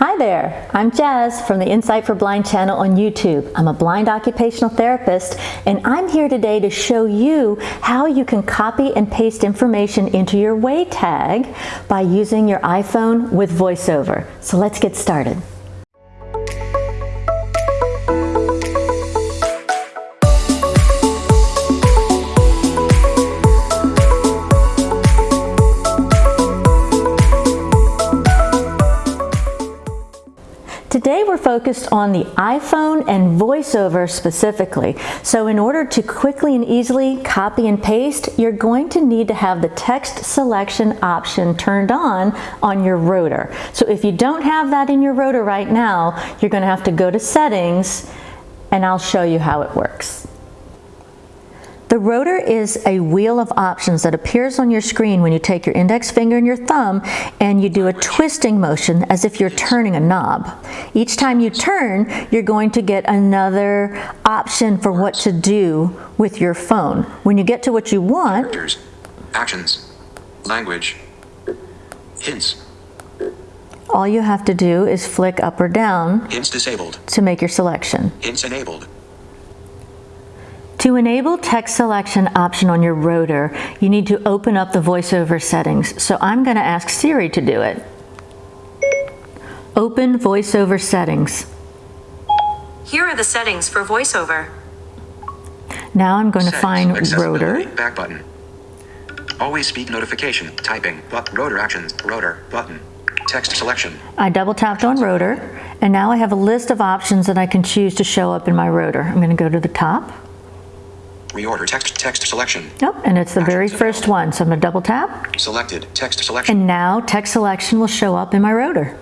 Hi there, I'm Jazz from the Insight for Blind channel on YouTube. I'm a blind occupational therapist and I'm here today to show you how you can copy and paste information into your way tag by using your iPhone with VoiceOver. So let's get started. Focused on the iPhone and VoiceOver specifically. So in order to quickly and easily copy and paste, you're going to need to have the text selection option turned on on your rotor. So if you don't have that in your rotor right now, you're going to have to go to settings and I'll show you how it works. The rotor is a wheel of options that appears on your screen when you take your index finger and your thumb and you do a twisting motion as if you're turning a knob. Each time you turn, you're going to get another option for what to do with your phone. When you get to what you want, Characters, actions, language, hints, all you have to do is flick up or down hints disabled, to make your selection. hints enabled, To enable text selection option on your rotor, you need to open up the voiceover settings. So I'm going to ask Siri to do it. Open voiceover settings. Here are the settings for VoiceOver. Now I'm going to find rotor. back button, always speak notification, typing, but rotor actions, rotor, button, text selection, I double tapped on rotor and now I have a list of options that I can choose to show up in my rotor. I'm going to go to the top. Reorder text, text selection, Yep, and it's the very first one. So I'm going to double tap selected, text selection, and now text selection will show up in my rotor.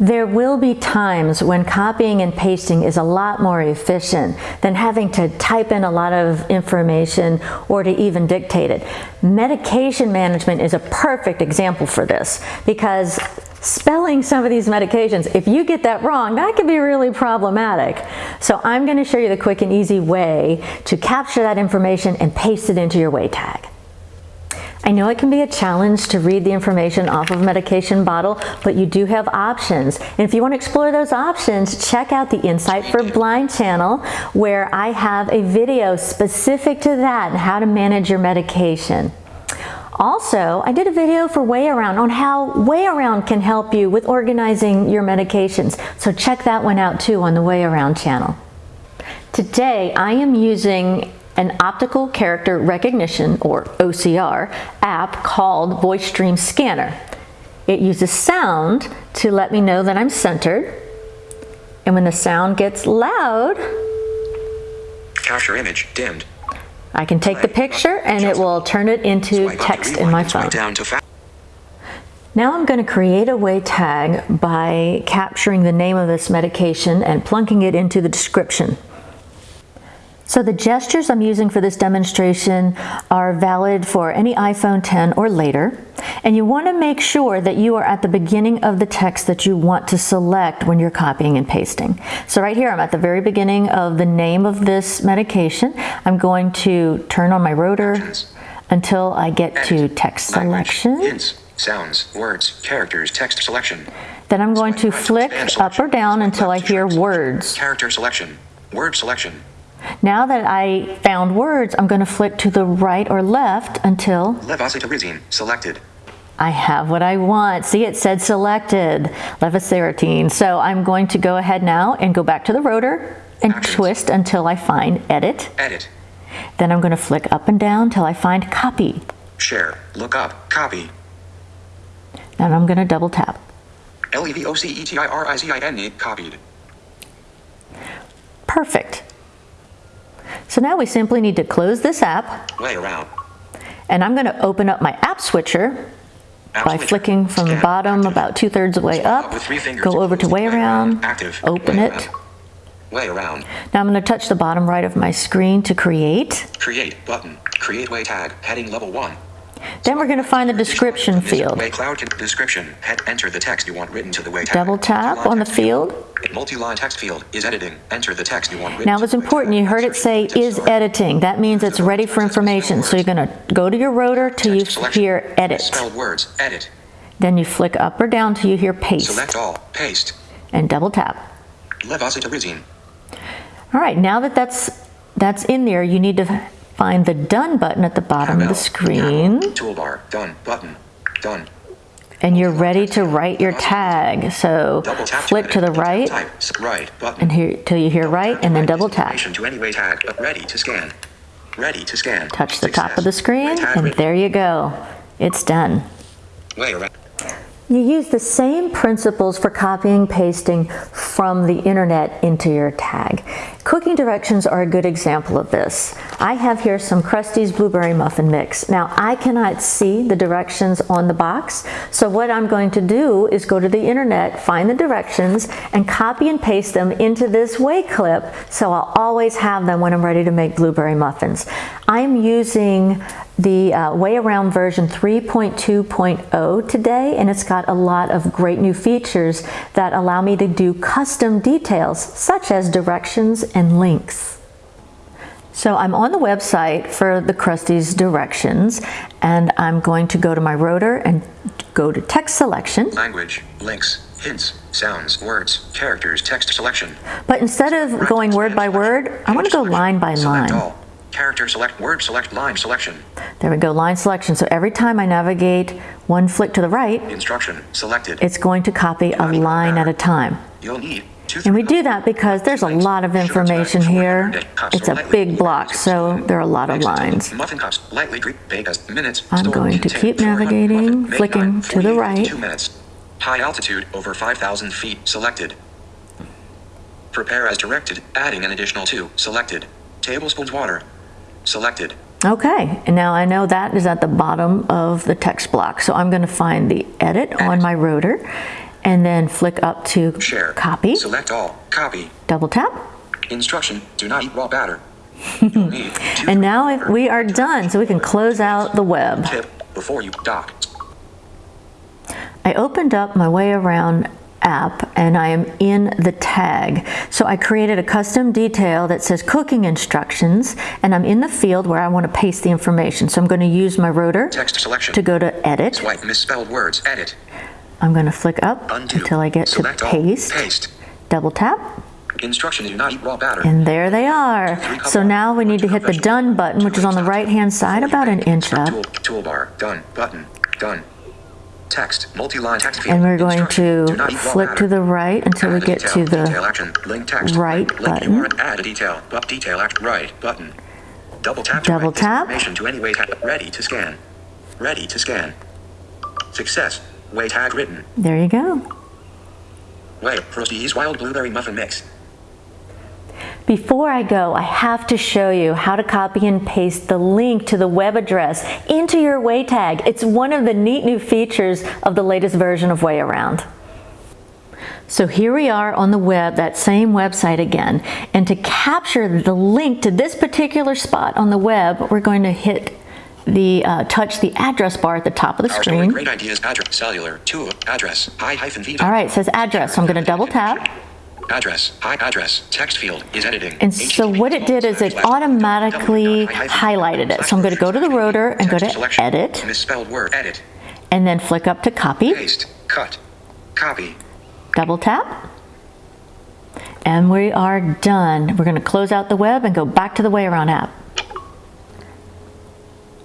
There will be times when copying and pasting is a lot more efficient than having to type in a lot of information or to even dictate it. Medication management is a perfect example for this because spelling some of these medications, if you get that wrong, that can be really problematic. So I'm going to show you the quick and easy way to capture that information and paste it into your way tag. I know it can be a challenge to read the information off of a medication bottle, but you do have options. And if you want to explore those options, check out the Insight for Blind channel where I have a video specific to that and how to manage your medication. Also, I did a video for Way Around on how Way Around can help you with organizing your medications. So check that one out too on the Way Around channel. Today, I am using an optical character recognition or OCR app called Voice Dream Scanner. It uses sound to let me know that I'm centered. And when the sound gets loud, capture image, dimmed, I can take the picture and it will turn it into swipe up to text in my phone. down to fa- Now I'm going to create a way tag by capturing the name of this medication and plunking it into the description. So the gestures I'm using for this demonstration are valid for any iPhone 10 or later. And you want to make sure that you are at the beginning of the text that you want to select when you're copying and pasting. So right here, I'm at the very beginning of the name of this medication. I'm going to turn on my rotor until I get to text selection. hints, sounds, words, characters, text selection, Then I'm going to Swipe right to flick up or down until I hear words. character selection, word selection, Now that I found words, I'm going to flick to the right or left until levocetirizine, selected, I have what I want. See, it said selected, levoceratine. So I'm going to go ahead now and go back to the rotor and Actions. twist until I find edit. edit, Then I'm going to flick up and down until I find copy. share, look up, copy, Then I'm going to double tap. E L-E-V-O-C-E-T-I-R-I-Z-I-N-E, copied, Perfect. So now we simply need to close this app. Way around, and I'm going to open up my app switcher App by switcher. flicking from the bottom active. about two thirds of the way up, with three go over to way around, active, open way it. way around, Now I'm going to touch the bottom right of my screen to create. create, button, create way tag, heading level one, Then we're going to find the description field. Way cloud description. Head, enter the text you want written to the way. Double tap on the field. Multi-line text field is editing. Enter the text you want. Now it's important, you heard it say is editing. That means it's ready for information. So you're going to go to your rotor till you hear edit. Words. Edit. Then you flick up or down till you hear paste Select all. Paste. and double tap. All right, now that that's that's in there, you need to find the done button at the bottom of the screen Toolbar. Done. Button. Done. and you're ready to write your tag. So flip to the right Right. And here till you hear right and then double tap. Information To anyway tag. Ready to scan. Ready to scan. Touch the top of the screen and there you go. It's done. You use the same principles for copying pasting from the internet into your tag. Cooking directions are a good example of this. I have here some Krusteaz Blueberry Muffin Mix. Now I cannot see the directions on the box, so what I'm going to do is go to the internet, find the directions, and copy and paste them into this way clip so I'll always have them when I'm ready to make blueberry muffins. I'm using the uh, Way Around version 3.2.0 today, and it's got a lot of great new features that allow me to do custom details such as directions and links. So I'm on the website for the Krusteaz directions, and I'm going to go to my rotor and go to text selection. Language. Links. Hints. Sounds. Words. Characters. Text selection. But instead of going word by word, I want to go line by line. Character select word select line selection. There we go, line selection. So every time I navigate one flick to the right, Instruction selected. it's going to copy a line at a time. You'll need two. And we do that because there's a lot of information here. It's a big block, so there are a lot of lines. Muffin cups lightly drip bake as minutes. I'm going to keep navigating, flicking to the right. High altitude over 5,000 feet selected. Prepare as directed, adding an additional two selected. Tablespoons water selected. Okay, and now I know that is at the bottom of the text block. So I'm going to find the edit on my rotor and then flick up to Share. copy, Select all. Copy. double tap. Instruction: Do not eat raw batter. You'll need two And now if we are done, so we can close out the web. tip before you dock. I opened up my way around app and I am in the tag. So I created a custom detail that says cooking instructions and I'm in the field where I want to paste the information. So I'm going to use my rotor Text selection. to go to edit. Swipe misspelled words. Edit. I'm going to flick up Undo. until I get Select to all. paste, Paste. double tap, Instruction: Do not eat raw batter. and there they are. So now we need to hit the done button, which is on the right hand side about an inch up. Tool, toolbar. Done. Button. Done. Text. Multi-line text field. And we're going to do not eat raw flick batter. to the right until we Add a get detail. to the detail action. Link text. right Link button. URL. Add a detail. But detail act right button. Double tap. Double this tap. Information to anyway tap. Ready to scan. Ready to scan. Success. Way tag written. There you go. Way. Krusteaz wild blueberry muffin mix. Before I go, I have to show you how to copy and paste the link to the web address into your Way tag. It's one of the neat new features of the latest version of Way Around. So here we are on the web, that same website again. And to capture the link to this particular spot on the web, we're going to hit the, uh, touch the address bar at the top of the Our screen. great ideas. Address. Cellular. Two. Address. Hi hyphen All right, it says address. So I'm going to double tap. Address. Hi address. Text field is editing. And so what it did is it automatically highlighted it. So I'm going to go to the rotor and go to edit Misspelled word. Edit. and then flick up to copy, Paste. Cut. Copy. double tap. And we are done. We're going to close out the web and go back to the Way Around app.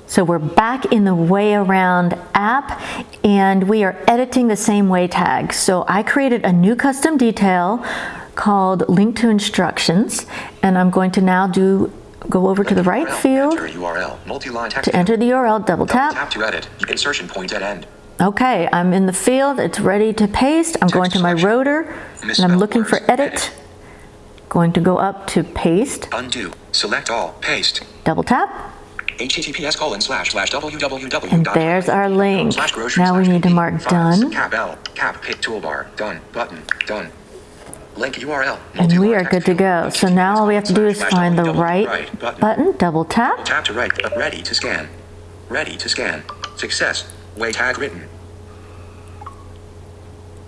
So we're back in the Way Around app and we are editing the same way tag. So I created a new custom detail called link to instructions and I'm going to now do go over to the right URL. field Enter URL. Multi-line text to enter the URL, double Double tap. tap to edit. Insertion point at end. Okay, I'm in the field, it's ready to paste. I'm going to my selection. rotor and I'm looking for edit. Edit. Going to go up to paste, Undo. Select all. Paste. double tap, https colon slash slash www. and there's our link. Now we need to mark done. Cap L. Cap hit toolbar. Done. Button. Done. Link URL. And we are good to go. So now all we have to do is find the right button. button, double tap, Tap to right. uh, Ready to scan. Ready to scan. Success. Way tag written.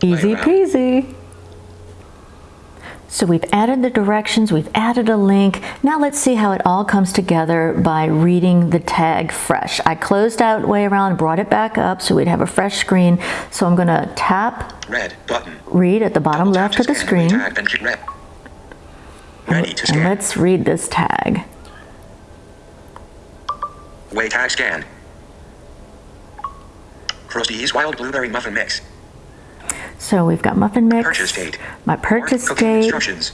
easy peasy. So we've added the directions, we've added a link. Now let's see how it all comes together by reading the tag fresh. I closed out way around, brought it back up so we'd have a fresh screen. So I'm gonna tap Red button. read at the bottom left of the screen. And red. Ready to And let's read this tag. Way tag scan. Krusteaz Wild Blueberry Muffin Mix. So we've got muffin mix, Purchase date. my purchase Cooking date, Instructions.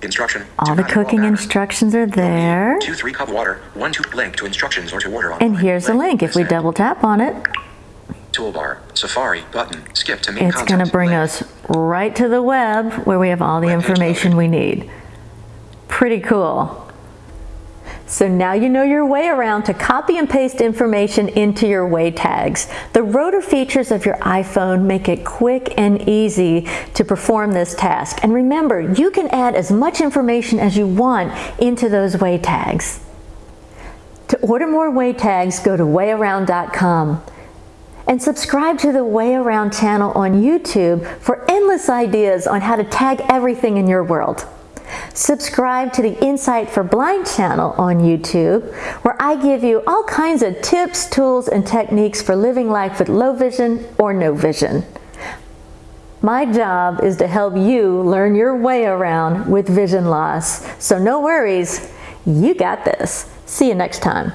Instruction. all the cooking instructions are there. Two three cup water. One two link to instructions or to order on. And here's a link. If we double tap on it, Toolbar. Safari button. Skip to main it's going to bring Link. us right to the web where we have all the Web information we need. Pretty cool. So now you know your way around to copy and paste information into your way tags. The rotor features of your iPhone make it quick and easy to perform this task. And remember, you can add as much information as you want into those way tags. To order more way tags, go to wayaround.com and subscribe to the Way Around channel on YouTube for endless ideas on how to tag everything in your world. Subscribe to the Insight for Blind channel on YouTube, where I give you all kinds of tips, tools, and techniques for living life with low vision or no vision. My job is to help you learn your way around with vision loss. So no worries, you got this. See you next time.